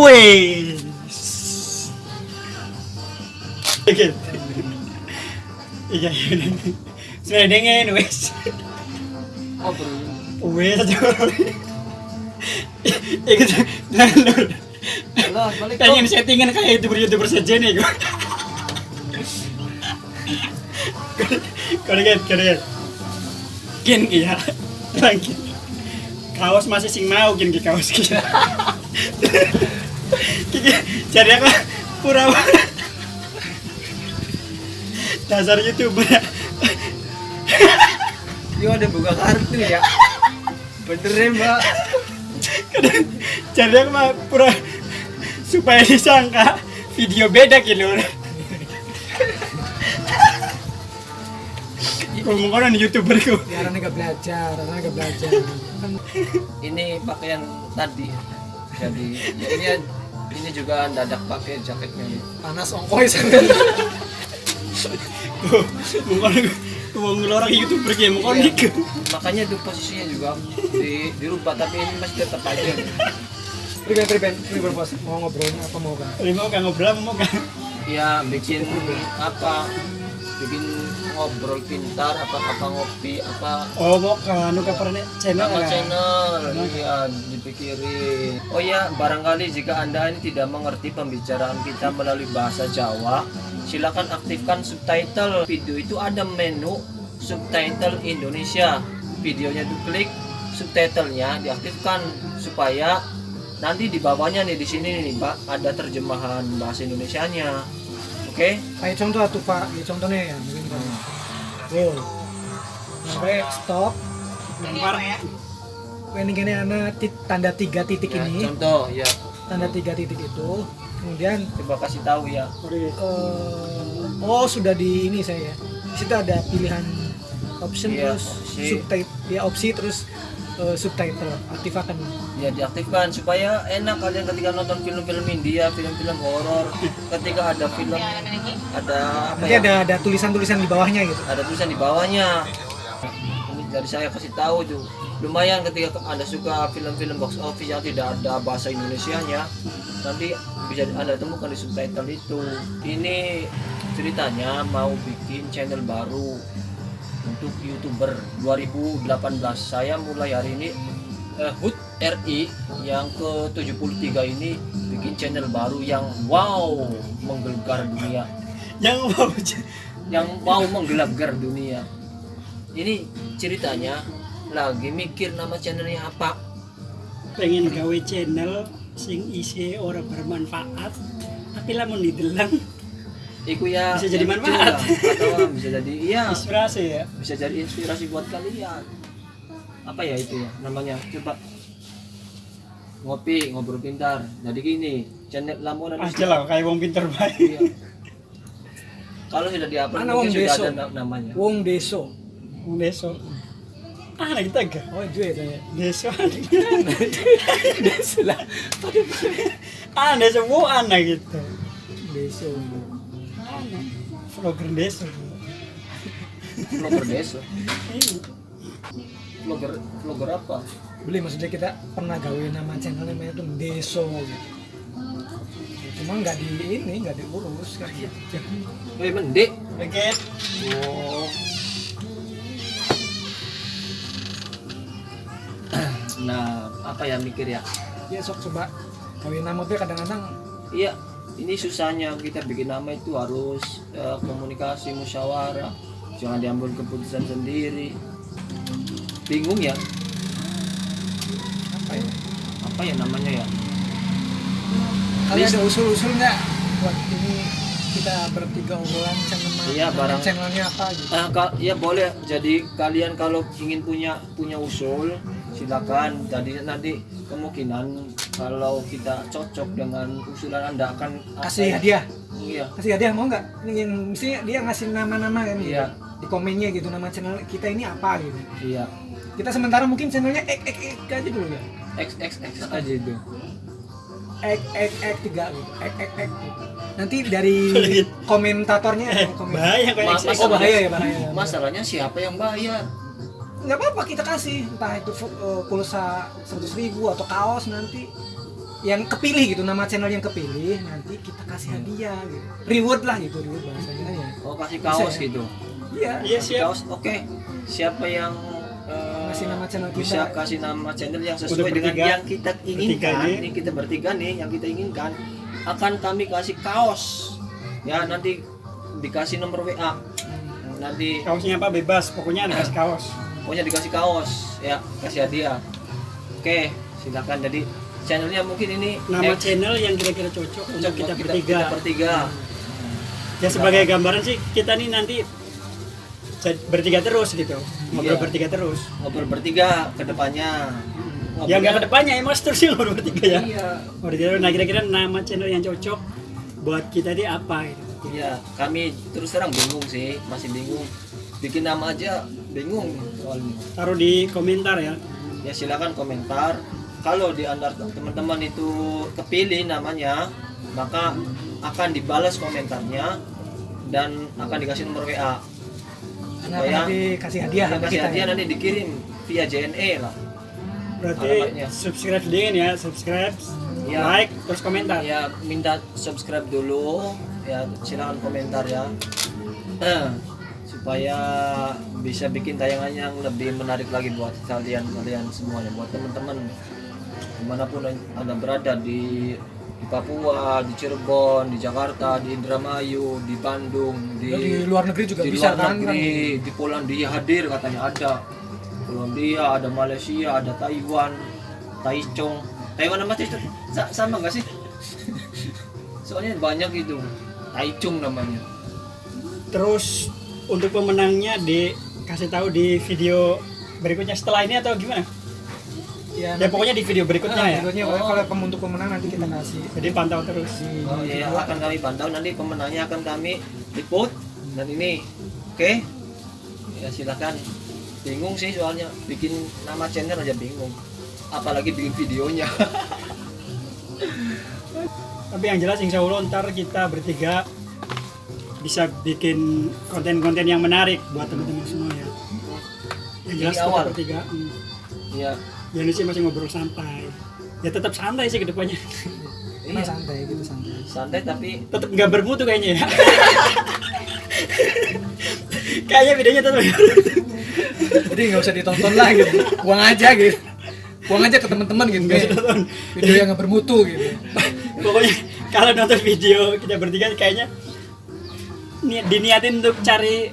Wes. Oke. Iya, iya. Sudah dengen wes. Oh. Wes aja. Ikut jalur. Lah, balik Pengen settingan kayak youtuber-youtuber saja nih gue. Koregan, koregan. Gin iya. Lagi. Kaos masih sing mau gin kaos ki. Jadi apa? Pura Dasar youtuber. Yo ada buka kartu ya. Bener ya, Mbak. Jadi aku mah pura supaya disangka video beda gitu. Ngomong orang youtuber ku. biar nggak belajar orang nggak belajar Ini pakaian tadi. Jadi, ya ini ini juga dadak pakai jaketnya. panas ongkoy Tuh, Ngomong ngomong orang youtuber kayak ngomong orang gitu. Makanya itu posisinya juga di dirubah tapi ini masih tetap aja. Priben, priben, priben bos, mau ngobrolnya apa mau kan? Ini mau kan ngobrol mau kan? Ya bikin apa? Bikin ngobrol pintar apa apa ngopi apa? Oh mau kan nu kapan channel nama kan? channel iya dipikirin. Oh ya barangkali jika anda ini tidak mengerti pembicaraan kita melalui bahasa Jawa silakan aktifkan subtitle. Video itu ada menu subtitle Indonesia. Videonya diklik subtitlenya diaktifkan supaya nanti di bawahnya nih di sini nih pak ada terjemahan bahasa Indonesianya oke Kayak contoh tuh pak, ya contohnya ya mungkin kan. Wow, sampai stop. Lempar. Ini gini anak tanda tiga titik Ya, ini, contoh ya tanda tiga titik itu, kemudian coba kasih tahu ya eh, oh sudah di ini saya. Di situ ada pilihan option Iya, terus opsi. subtitle, ya opsi terus eh, subtitle aktifkan. ya diaktifkan supaya enak kalian ketika nonton film-film India, film-film horor, ketika ada film ada apa Nanti ya? ada ada tulisan-tulisan di bawahnya gitu. Ada tulisan di bawahnya. Ini dari saya kasih tahu tuh. Lumayan ketika Anda suka film-film box office yang tidak ada bahasa Indonesianya, nanti bisa Anda temukan di subtitle itu. Ini ceritanya mau bikin channel baru untuk youtuber 2018 saya mulai hari ini eh, HUT RI yang ke 73 ini bikin channel baru yang wow menggelegar dunia. Yang mau yang mau menggelegar dunia. Ini ceritanya lagi mikir nama channelnya apa. Pengen gawe channel sing isi orang bermanfaat tapi lamun didelang Iku ya Bisa jadi yang manfaat. lucu lah. atau bisa jadi iya inspirasi ya bisa jadi inspirasi buat kalian apa ya itu ya namanya coba ngopi ngobrol pintar jadi gini channel lamunan aja lah kayak wong pinter baik Iya. kalau sudah diupload Mana mungkin Wong sudah Deso? ada na- namanya Wong Deso. wong deso ah lagi tega Oh itu ya deso Deso lah. ah deso wo anak gitu Deso. Vlogger deso vlogger deso Iya. vlogger vlogger apa Beli maksudnya kita pernah gawe nama channel namanya tuh Deso gitu. Cuma nggak di ini nggak diurus kan. Woi mendek Beget. Oh. Nah, apa ya mikir ya? Ya sok coba gawe nama tuh kadang-kadang Iya, ini susahnya kita bikin nama itu harus eh, komunikasi musyawarah, jangan diambil keputusan sendiri. Bingung ya, apa ya? apa ya namanya ya? Kalian ada usul-usul nggak buat ini kita bertiga obrolan channel Iya, barang- channelnya apa gitu. Ka- ya boleh. Jadi kalian kalau ingin punya punya usul, silakan. Jadi nanti kemungkinan kalau kita cocok dengan usulan anda akan Kasih ya? hadiah. Iya. Kasih hadiah mau nggak? Yang mesti dia ngasih nama-nama kan gitu. Iya. Di komennya gitu nama channel kita ini apa gitu. Iya. Kita sementara mungkin channelnya ek ek ek aja dulu ya. X X X aja itu. Ek ek ek tiga gitu. Ek ek ek. Nanti dari komentatornya Eh, komen. bahaya kayak. Oh bahaya ya bahaya. Masalahnya siapa yang bayar? Nggak apa-apa kita kasih entah itu uh, pulsa 100 ribu atau kaos nanti yang kepilih gitu nama channel yang kepilih nanti kita kasih hadiah gitu reward lah gitu reward bahasanya ya Oh kasih kaos Bisa ya? gitu. iya Iya siap. kaos. Oke. Siapa yang eh, Kasih nama channel kita. bisa kasih nama channel yang sesuai Untuk dengan bertiga. yang kita inginkan, Bertiga nih. ini kita bertiga nih yang kita inginkan akan kami kasih kaos. Ya nanti dikasih nomor WA. Nanti Kaosnya apa bebas, pokoknya ada kasih kaos. Pokoknya dikasih kaos ya kasih hadiah. Oke silakan jadi channelnya mungkin ini Nama eh, channel yang kira-kira cocok untuk kita bertiga. kita bertiga. Ya sebagai gambaran sih kita nih nanti bertiga terus gitu, ngobrol Iya. bertiga terus. ngobrol bertiga ke depannya. Ya nggak ke depannya emang terus sih ngobrol bertiga ya. Iya. Bertiga. Nah kira-kira nama channel yang cocok buat kita ini apa gitu. Iya, kami terus terang bingung sih, masih bingung. Bikin nama aja bingung soalnya. Taruh di komentar ya. Ya silakan komentar. Kalau di antara teman-teman itu kepilih namanya, maka akan dibalas komentarnya dan akan dikasih nomor WA. Supaya nanti kasih hadiah yang sama kasih kita hadiah ya. nanti dikirim via JNE lah. Berarti Alamatnya. subscribe dingin ya, subscribe, Ya. like, terus komentar. Ya minta subscribe dulu, ya silakan komentar ya. Eh, supaya bisa bikin tayangan yang lebih menarik lagi buat kalian kalian semuanya, buat teman-teman di mana pun anda berada di di Papua, di Cirebon, di Jakarta, di Indramayu, di Bandung, di, di luar negeri juga di bisa luar kan negeri, di Polandia hadir katanya ada. Polandia, ada Malaysia, ada Taiwan, Taichung. Taiwan sama Taichung sa- sama nggak sih? Soalnya banyak itu. Taichung namanya. Terus untuk pemenangnya dikasih tahu di video berikutnya setelah ini atau gimana? ya, Ya pokoknya di video berikutnya Nah, ya. berikutnya Oh. kalau pem- untuk pemenang nanti kita kasih Jadi pantau terus. Oh iya, akan kami pantau nanti pemenangnya akan kami liput dan ini. Oke. Ya silakan. Bingung sih soalnya bikin nama channel aja bingung. Apalagi bikin videonya. Tapi yang jelas insya Allah ntar kita bertiga bisa bikin konten-konten yang menarik buat teman-teman semua ya. Yang jelas kita awal. bertiga. Hmm. Iya. Ya ini sih masih ngobrol santai. Ya tetap santai sih ke depannya. Emang santai gitu santai Santai tapi tetap nggak bermutu kayaknya ya. kayaknya videonya tetap jadi nggak usah ditonton lah gitu buang aja gitu buang aja ke teman-teman gitu kayak video yang nggak bermutu gitu pokoknya kalau nonton video kita bertiga kayaknya diniatin untuk cari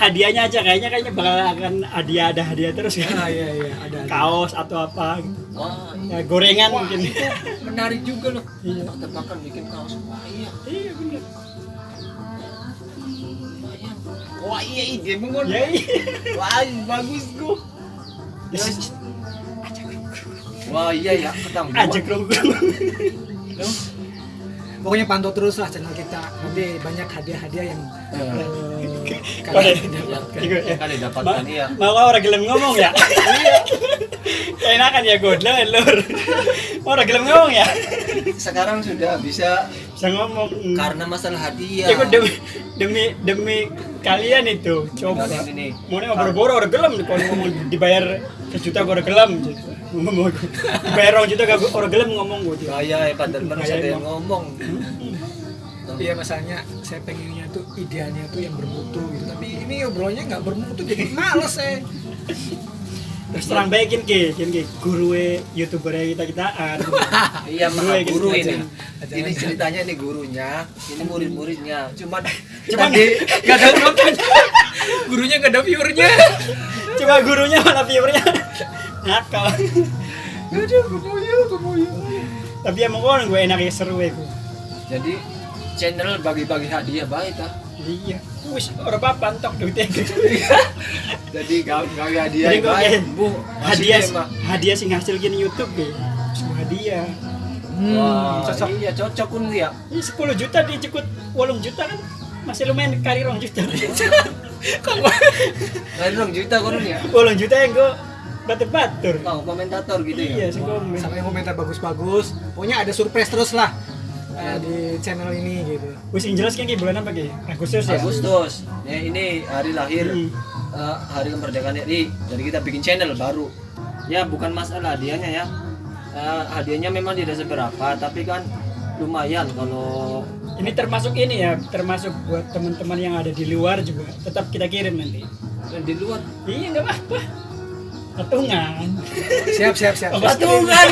hadiahnya aja kayaknya kayaknya bakal akan hadiah ada hadiah terus ah kan iya iya ada ada. kaos atau apa gitu. oh, ya, gorengan Wah, mungkin itu menarik juga loh. Iya. Tebak-tebakan bikin kaos. Wah iya. iya bener Wah iya. Wah iya ide mengon. ya iya Wah bagus gua. Yes. Wah iya ya ketemu. ajak dong pokoknya pantau terus lah channel kita. Nanti banyak hadiah-hadiah yang Eh, eh, Kalian- kalian dapat. yang yang kalian dapatkan iya. mau kau orang gelem ngomong ya? Enakan ya godlo lur. Mau orang gelem ngomong ya? Sekarang sudah bisa bisa ngomong. karena masalah hadiah. ya gue demi demi demi kalian itu coba. mau nih boro-boro orang gelem. Kalau ngomong dibayar sejuta gue orang gelem ngomong orang juta gak orang gelem ngomong gue Gaya ya padahal baru Gaya ada yang ngomong. Iya masalahnya saya pengennya tuh idealnya tuh yang bermutu gitu. Tapi ini obrolannya nggak bermutu jadi males saya. Terus terang baikin ke kin ke guru youtuber kita kitaan Iya Guru ya, ini. Ini ceritanya ini gurunya, ini murid-muridnya. Cuman Cuman tadi nggak ada gurunya nggak ada viewernya. Cuma gurunya malah viewernya nakal aduh kemoyo kemoyo tapi emang kan gue enaknya seru ya gue jadi channel bagi-bagi hadiah baik ah. iya. Wis orang apa antok duitnya? Jadi gak bagi hadiah Jadi gue kayak Bu, hadiah hadiah sih ngasil gini YouTube deh semua hadiah. Wah, cocok. Iya. Cocok pun ya. ini 10 juta dicekut 8 juta kan? Masih lumayan kali rong juta. Lain dong juta kurun ya. 8 juta yang gue batur-batur Kau komentator gitu iya ya. sih komen sama yang komentar bagus-bagus pokoknya ada surprise terus lah eh, di channel ini gitu wis yang jelas kan kayak bulan apa kayak Agustus ya Agustus. Ya ini hari lahir Hmm. eh, hari kemerdekaan RI. Jadi kita bikin channel baru. Ya bukan masalah hadiahnya ya. eh, hadiahnya memang tidak seberapa tapi kan lumayan kalau Ini termasuk ini ya, termasuk buat teman-teman yang ada di luar juga. Tetap kita kirim nanti. eh, di luar Iya nggak apa-apa. Patungan. siap siap siap Ongkos patungan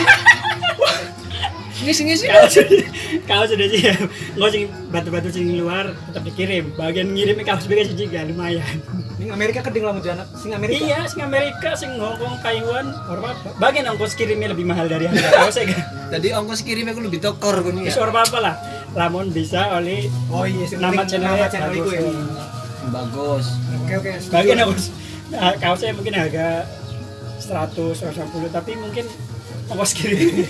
ngisi ngisi Kalau sudah, kalau sudah siap, nggak sing batu-batu sing luar tetap dikirim. Bagian ngirimnya kaos BKS juga lumayan. Ning Amerika keding lamun janak sing Amerika Iya, sing Amerika, sing Hong Kong, Taiwan, orang apa? Bagian ongkos kirimnya lebih mahal dari harga kaosnya kan. jadi ongkos kirimnya aku lebih tokor kan ya orang apa lah. Lamun bisa oleh oh iya sing nama channelnya channel itu bagus. ya bagus oke oke. Bagian ongkos nah, kaosnya mungkin harga 100 150 tapi mungkin ongkos kirim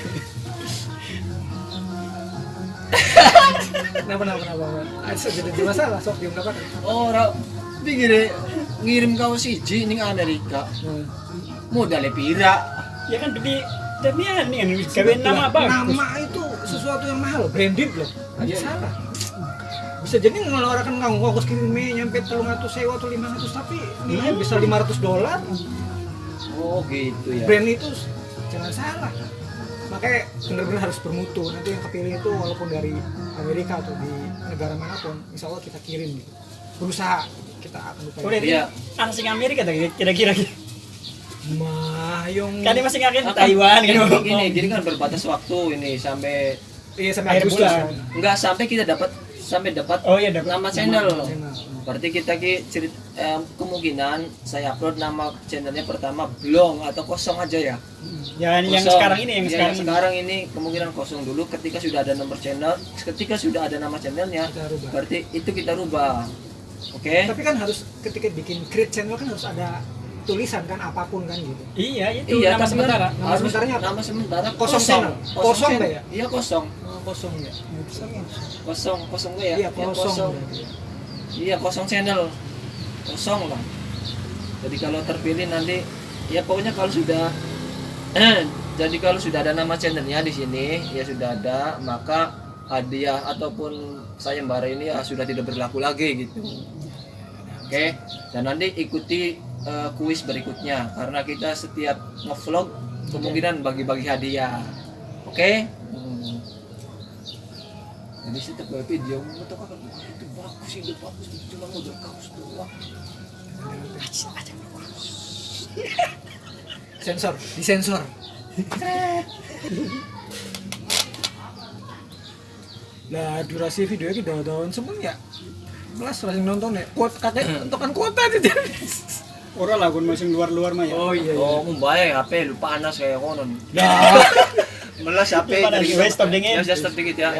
kenapa kenapa kenapa ah so, jadi masalah sok diam dapat orang pikir ngirim kau siji ning Amerika modalnya pira? Ya kan demi demi ini kan gawe nama bagus. nama itu sesuatu yang mahal branded loh. Aja Iya. salah. Bisa jadi ngeluarkan kamu ongkos kirimnya nyampe telung atau sewa atau lima ratus tapi nilai bisa 500 dolar oh gitu ya. Brand itu jangan salah. Makanya benar-benar harus bermutu. Nanti yang kepilih itu walaupun dari Amerika atau di negara mana pun insya Allah kita kirim. Gitu berusaha. Kita akan upaya Iya. anak sing Amerika tadi kira-kira. Mah yang kan dia masih ngakin Taiwan gini, kan. gini, gini kan berbatas waktu ini sampai iya sampai akhir Agustus bulan. kan. enggak sampai kita dapat sampai dapat oh iya dapat nama channel. Channel. Berarti kita ki cerit em, kemungkinan saya upload nama channelnya pertama blong atau kosong aja ya. ya yang Kosong. sekarang ini yang Ya, sekarang ini. sekarang ini kemungkinan kosong dulu ketika sudah ada nomor channel, ketika sudah ada nama channelnya, berarti itu kita rubah. Oke? tapi kan harus ketika bikin create channel kan harus ada tulisan kan apa pun kan gitu iya itu Iya, nama kan sementara Nama harus sementaranya apa? Nama sementara Kosong channel. Kosong channel. nggak ya? Iya kosong. Kosong ya Kosong, kosong nggak ya? iya kosong, Iya kosong channel, kosong lah. Jadi kalau terpilih nanti, ya pokoknya kalau sudah, jadi kalau sudah ada nama channelnya di sini, ya sudah ada, maka hadiah ataupun sayembara ini ya sudah tidak berlaku lagi gitu. Oke, dan nanti ikuti eh, kuis berikutnya karena kita setiap ngevlog kemungkinan bagi-bagi hadiah. Oke? Hmm. Jadi setiap bawa video itu kan itu bagus ini bagus cuma modal kaos doang. sensor disensor Nah, durasi video kita tahun semua ya. Belas langsung nonton ya. Kuat kakek untukkan kuota aja. orang lah kun masing luar-luar mah ya iya. Oh, membayar HP lupa panas kayak konon. Nah, Melas HP dari stop dingin. Ya, stop dikit ya.